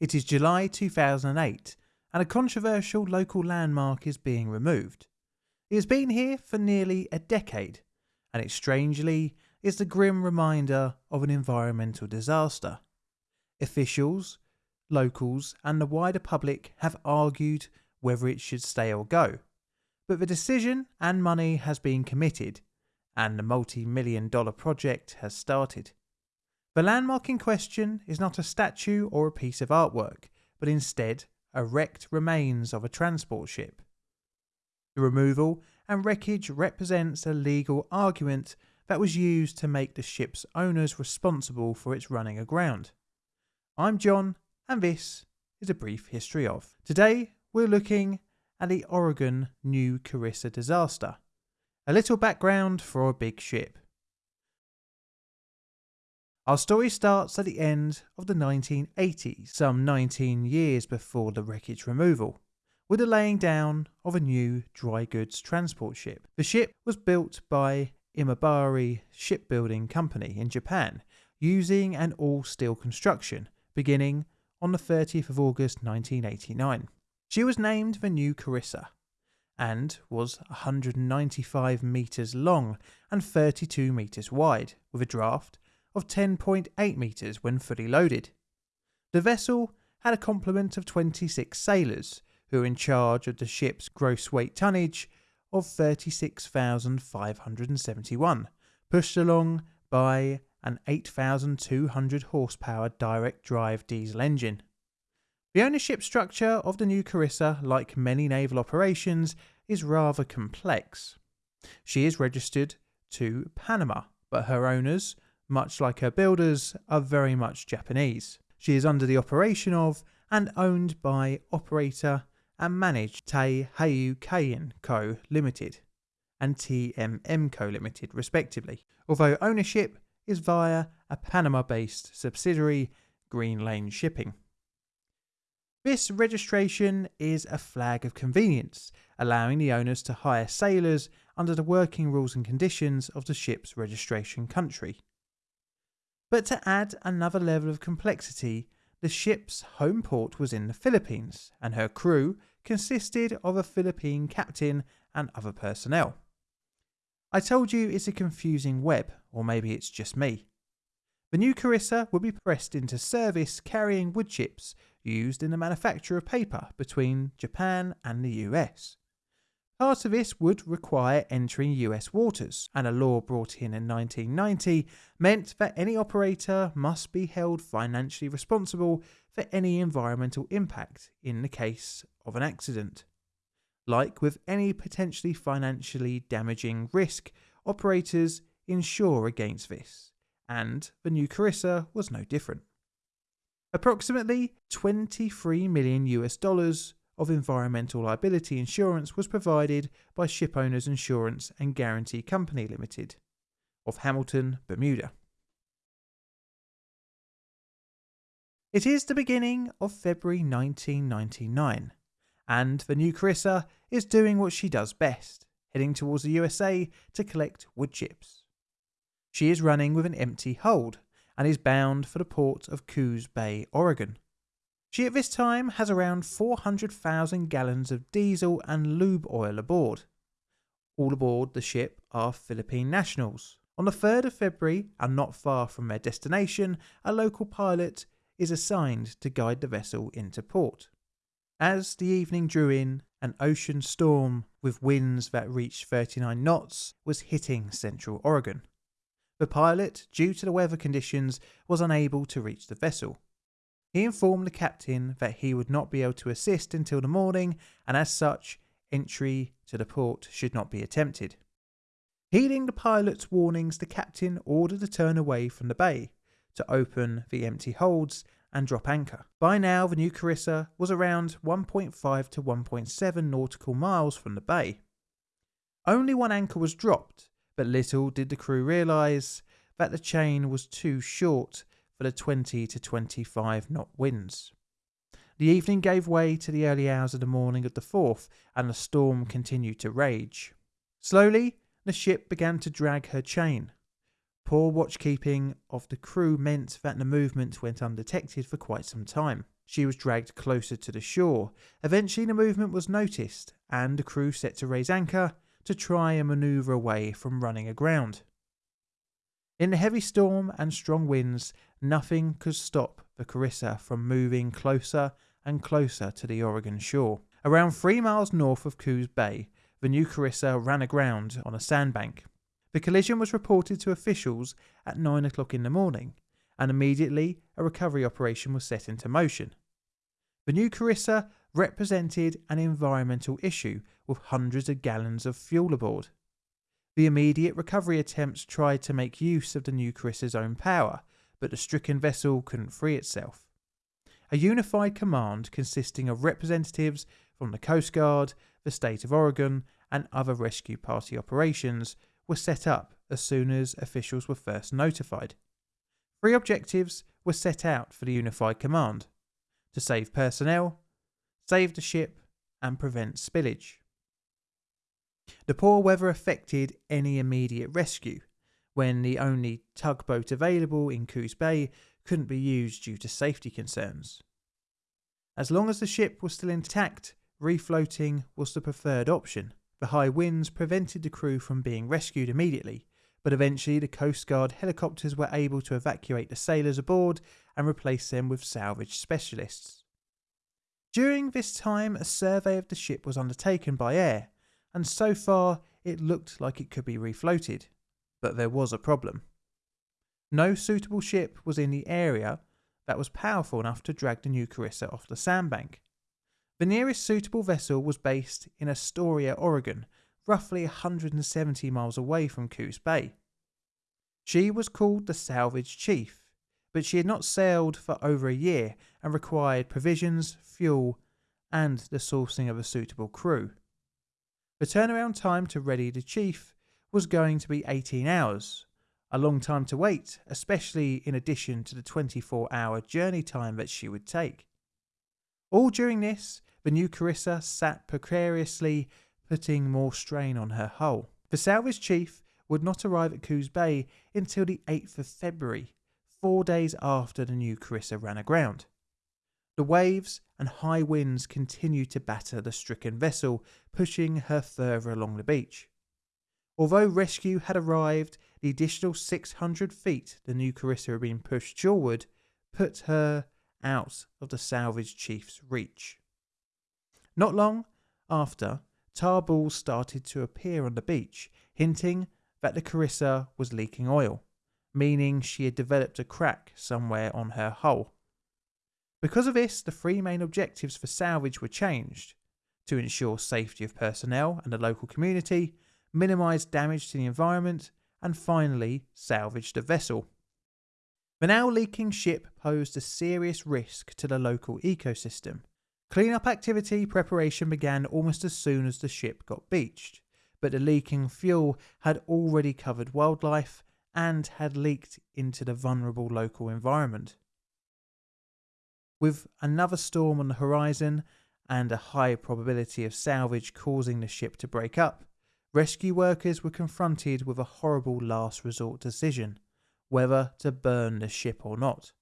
It is July 2008 and a controversial local landmark is being removed. It has been here for nearly a decade and it strangely is the grim reminder of an environmental disaster. Officials, locals, and the wider public have argued whether it should stay or go, but the decision and money has been committed, and the multi million dollar project has started. The landmark in question is not a statue or a piece of artwork, but instead a wrecked remains of a transport ship. The removal and wreckage represents a legal argument that was used to make the ship's owners responsible for its running aground. I'm John, and this is a brief history of. Today, we're looking at the Oregon New Carissa disaster. A little background for a big ship. Our story starts at the end of the 1980s, some 19 years before the wreckage removal, with the laying down of a new dry goods transport ship. The ship was built by Imabari Shipbuilding Company in Japan using an all steel construction beginning on the 30th of August 1989. She was named the New Carissa and was 195 metres long and 32 metres wide with a draft of 10.8 metres when fully loaded. The vessel had a complement of 26 sailors who were in charge of the ship's gross weight tonnage of 36,571, pushed along by an 8,200 horsepower direct drive diesel engine. The ownership structure of the new Carissa, like many naval operations, is rather complex. She is registered to Panama, but her owners, much like her builders, are very much Japanese. She is under the operation of and owned by operator and managed Tei Heiau Keihin Co. Limited and TMM Co. Limited, respectively, although ownership is via a Panama based subsidiary, Green Lane Shipping. This registration is a flag of convenience, allowing the owners to hire sailors under the working rules and conditions of the ship's registration country. But to add another level of complexity, the ship's home port was in the Philippines, and her crew consisted of a Philippine captain and other personnel. I told you it's a confusing web, or maybe it's just me. The new Carissa would be pressed into service carrying wood chips used in the manufacture of paper between Japan and the US. Part of this would require entering US waters, and a law brought in in 1990 meant that any operator must be held financially responsible for any environmental impact in the case of an accident. Like with any potentially financially damaging risk, operators insure against this, and the new Carissa was no different. Approximately 23 million US dollars of environmental liability insurance was provided by Shipowners Insurance and Guarantee Company Limited of Hamilton, Bermuda. It is the beginning of February 1999, and the new Carissa is doing what she does best, heading towards the USA to collect wood chips. She is running with an empty hold and is bound for the port of Coos Bay, Oregon. She at this time has around 400,000 gallons of diesel and lube oil aboard. All aboard the ship are Philippine nationals. On the 3rd of February, and not far from their destination, a local pilot is assigned to guide the vessel into port. As the evening drew in, an ocean storm with winds that reached 39 knots was hitting central Oregon. The pilot, due to the weather conditions, was unable to reach the vessel. He informed the captain that he would not be able to assist until the morning, and as such, entry to the port should not be attempted. Heeding the pilot's warnings, the captain ordered a turn away from the bay to open the empty holds and drop anchor. By now, the new Carissa was around 1.5 to 1.7 nautical miles from the bay. Only one anchor was dropped, but little did the crew realise that the chain was too short for the 20 to 25 knot winds. The evening gave way to the early hours of the morning of the 4th, and the storm continued to rage. Slowly, the ship began to drag her chain, Poor watchkeeping of the crew meant that the movement went undetected for quite some time. she was dragged closer to the shore. Eventually, the movement was noticed, and the crew set to raise anchor to try and manoeuvre away from running aground. In the heavy storm and strong winds, nothing could stop the Carissa from moving closer and closer to the Oregon shore. Around three miles north of Coos Bay, the new Carissa ran aground on a sandbank. The collision was reported to officials at 9 o'clock in the morning, and immediately a recovery operation was set into motion. The new Carissa represented an environmental issue with hundreds of gallons of fuel aboard. The immediate recovery attempts tried to make use of the new Carissa's own power, but the stricken vessel couldn't free itself. A unified command consisting of representatives from the Coast Guard, the state of Oregon, and other rescue party operations was set up as soon as officials were first notified. Three objectives were set out for the Unified Command to save personnel, save the ship, and prevent spillage. The poor weather affected any immediate rescue, when the only tugboat available in Coos Bay couldn't be used due to safety concerns. As long as the ship was still intact, refloating was the preferred option. The high winds prevented the crew from being rescued immediately, but eventually the Coast Guard helicopters were able to evacuate the sailors aboard and replace them with salvage specialists. During this time, a survey of the ship was undertaken by air, and so far it looked like it could be refloated. But there was a problem. No suitable ship was in the area that was powerful enough to drag the new Carissa off the sandbank. The nearest suitable vessel was based in Astoria, Oregon, roughly 170 miles away from Coos Bay. She was called the Salvage Chief, but she had not sailed for over a year and required provisions, fuel, and the sourcing of a suitable crew. The turnaround time to ready the Chief was going to be 18 hours, a long time to wait, especially in addition to the 24 hour journey time that she would take. All during this, the new Carissa sat precariously putting more strain on her hull. The salvage chief would not arrive at Coos Bay until the 8th of February, four days after the new Carissa ran aground. The waves and high winds continued to batter the stricken vessel, pushing her further along the beach. Although rescue had arrived, the additional 600 feet the new Carissa had been pushed shoreward put her out of the salvage chief's reach. Not long after, tar balls started to appear on the beach, hinting that the Carissa was leaking oil, meaning she had developed a crack somewhere on her hull. Because of this, the three main objectives for salvage were changed to ensure safety of personnel and the local community, minimise damage to the environment, and finally salvage the vessel. The now leaking ship posed a serious risk to the local ecosystem, Cleanup activity preparation began almost as soon as the ship got beached, but the leaking fuel had already covered wildlife and had leaked into the vulnerable local environment. With another storm on the horizon and a high probability of salvage causing the ship to break up, rescue workers were confronted with a horrible last resort decision whether to burn the ship or not.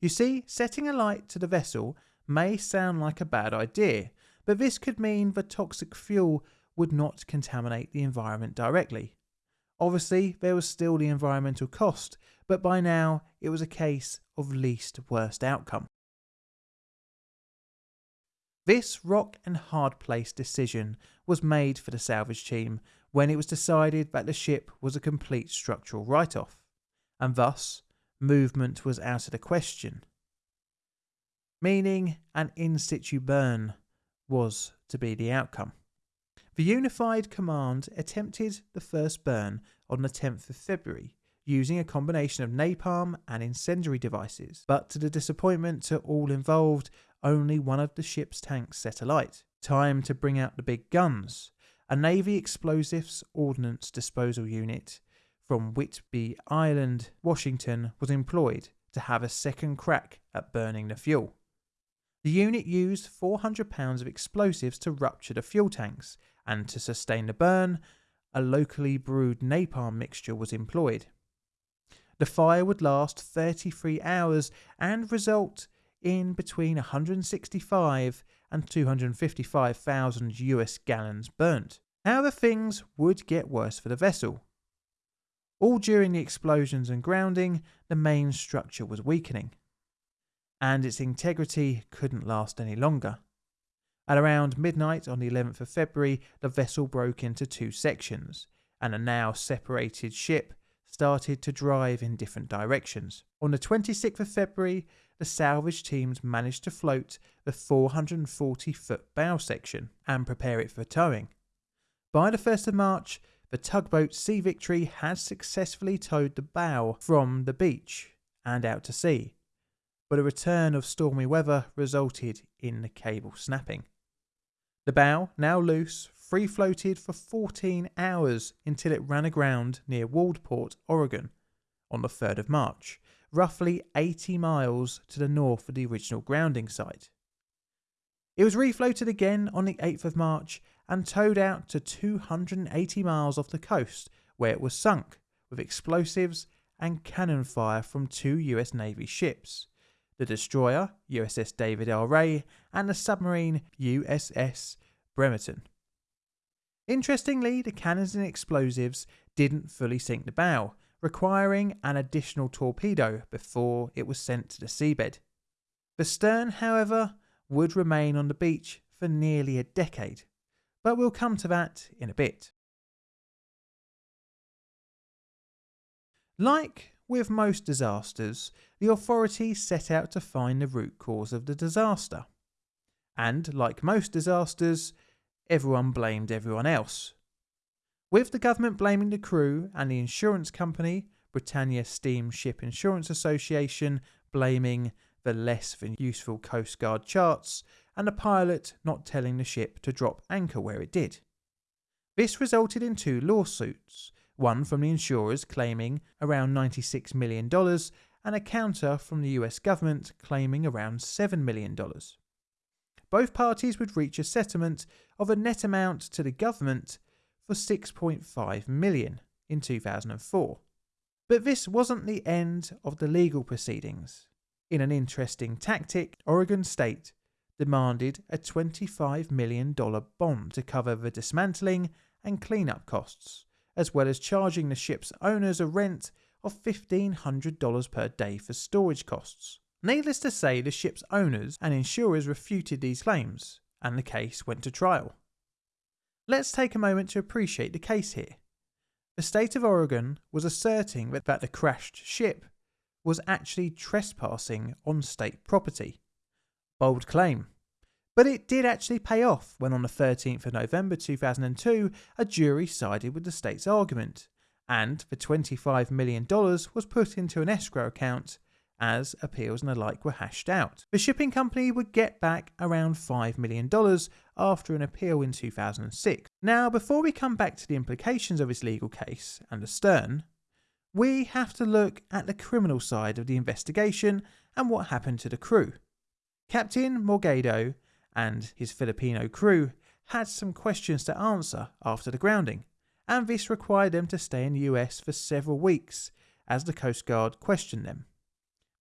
You see, setting a light to the vessel may sound like a bad idea, but this could mean the toxic fuel would not contaminate the environment directly. Obviously, there was still the environmental cost, but by now it was a case of least worst outcome. This rock and hard place decision was made for the salvage team when it was decided that the ship was a complete structural write off, and thus movement was out of the question meaning an in situ burn was to be the outcome. The Unified Command attempted the first burn on the 10th of February using a combination of napalm and incendiary devices, but to the disappointment to all involved, only one of the ship's tanks set alight. Time to bring out the big guns. A Navy Explosives Ordnance Disposal Unit from Whidbey Island, Washington, was employed to have a second crack at burning the fuel. The unit used 400 pounds of explosives to rupture the fuel tanks, and to sustain the burn, a locally brewed napalm mixture was employed. The fire would last 33 hours and result in between 165 and 255,000 US gallons burnt. However, things would get worse for the vessel. All during the explosions and grounding, the main structure was weakening, and its integrity couldn't last any longer. At around midnight on the 11th of February, the vessel broke into two sections, and a now separated ship started to drive in different directions. On the 26th of February, the salvage teams managed to float the 440 foot bow section and prepare it for towing. By the 1st of March, the tugboat Sea Victory had successfully towed the bow from the beach and out to sea, but a return of stormy weather resulted in the cable snapping. The bow, now loose, free floated for 14 hours until it ran aground near Waldport, Oregon, on the 3rd of March, roughly 80 miles to the north of the original grounding site. It was refloated again on the 8th of March and towed out to 280 miles off the coast, where it was sunk with explosives and cannon fire from two US Navy ships the destroyer USS David L. Ray and the submarine USS Bremerton. Interestingly, the cannons and explosives didn't fully sink the bow, requiring an additional torpedo before it was sent to the seabed. The stern, however, would remain on the beach for nearly a decade, but we'll come to that in a bit. Like with most disasters, the authorities set out to find the root cause of the disaster. And like most disasters, everyone blamed everyone else. With the government blaming the crew and the insurance company, Britannia Steamship Insurance Association, blaming the less than useful Coast Guard charts, and the pilot not telling the ship to drop anchor where it did. This resulted in two lawsuits, one from the insurers claiming around $96 million and a counter from the US government claiming around $7 million both parties would reach a settlement of a net amount to the government for 6.5 million in 2004. But this wasn't the end of the legal proceedings. In an interesting tactic, Oregon State demanded a $25 million bond to cover the dismantling and cleanup costs, as well as charging the ship's owners a rent of $1,500 per day for storage costs. Needless to say, the ship's owners and insurers refuted these claims, and the case went to trial. Let's take a moment to appreciate the case here. The state of Oregon was asserting that, the crashed ship was actually trespassing on state property. Bold claim. But it did actually pay off when on the 13th of November 2002 a jury sided with the state's argument, and the $25 million was put into an escrow account as appeals and the like were hashed out. The shipping company would get back around $5 million after an appeal in 2006. Now, before we come back to the implications of this legal case and the stern, we have to look at the criminal side of the investigation and what happened to the crew. Captain Morgado and his Filipino crew had some questions to answer after the grounding, and this required them to stay in the US for several weeks as the Coast Guard questioned them.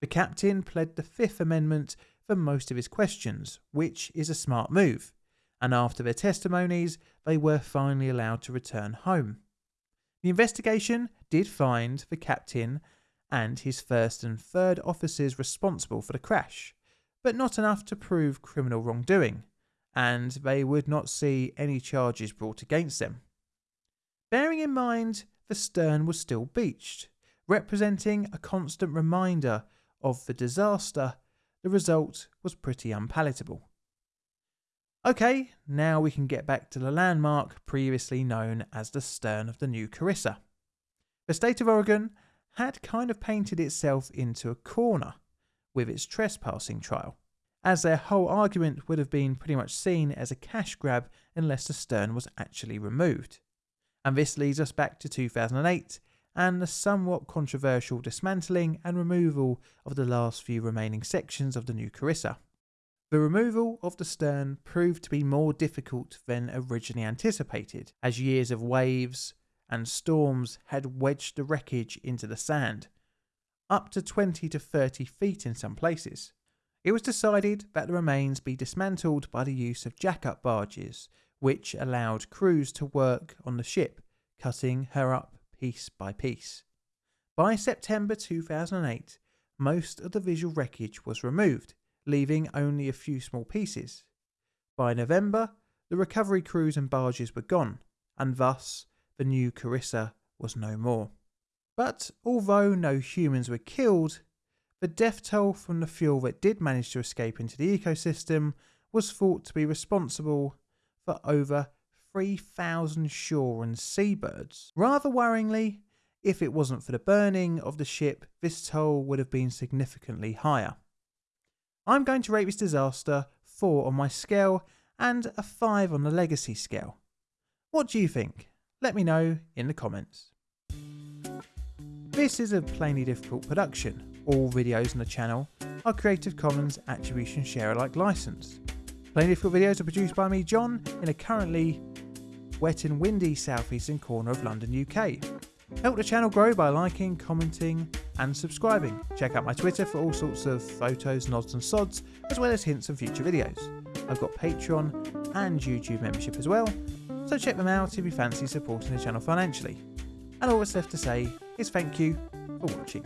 The captain pled the Fifth Amendment for most of his questions, which is a smart move, and after their testimonies, they were finally allowed to return home. The investigation did find the captain and his first and third officers responsible for the crash, but not enough to prove criminal wrongdoing, and they would not see any charges brought against them. Bearing in mind the stern was still beached, representing a constant reminder of the disaster, the result was pretty unpalatable. Okay, now we can get back to the landmark previously known as the stern of the new Carissa. The state of Oregon had kind of painted itself into a corner with its trespassing trial, as their whole argument would have been pretty much seen as a cash grab unless the stern was actually removed. And this leads us back to 2008 and the somewhat controversial dismantling and removal of the last few remaining sections of the new Carissa. The removal of the stern proved to be more difficult than originally anticipated, as years of waves and storms had wedged the wreckage into the sand, up to 20 to 30 feet in some places. it was decided that the remains be dismantled by the use of jack-up barges, which allowed crews to work on the ship, cutting her up piece by piece. By September 2008, most of the visual wreckage was removed, leaving only a few small pieces. By November, the recovery crews and barges were gone, and thus the new Carissa was no more. But although no humans were killed, the death toll from the fuel that did manage to escape into the ecosystem was thought to be responsible for over 3,000 shore and seabirds. Rather worryingly, if it wasn't for the burning of the ship, this toll would have been significantly higher. I'm going to rate this disaster 4 on my scale and a 5 on the legacy scale. What do you think? Let me know in the comments. This is a Plainly Difficult production. All videos on the channel are Creative Commons Attribution Share Alike licensed. Plainly Difficult videos are produced by me, John, in a currently wet and windy southeastern corner of London, UK. Help the channel grow by liking, commenting, and subscribing. Check out my Twitter for all sorts of photos, nods, and sods, as well as hints on future videos. I've got Patreon and YouTube membership as well, so check them out if you fancy supporting the channel financially. And all that's left to say is thank you for watching.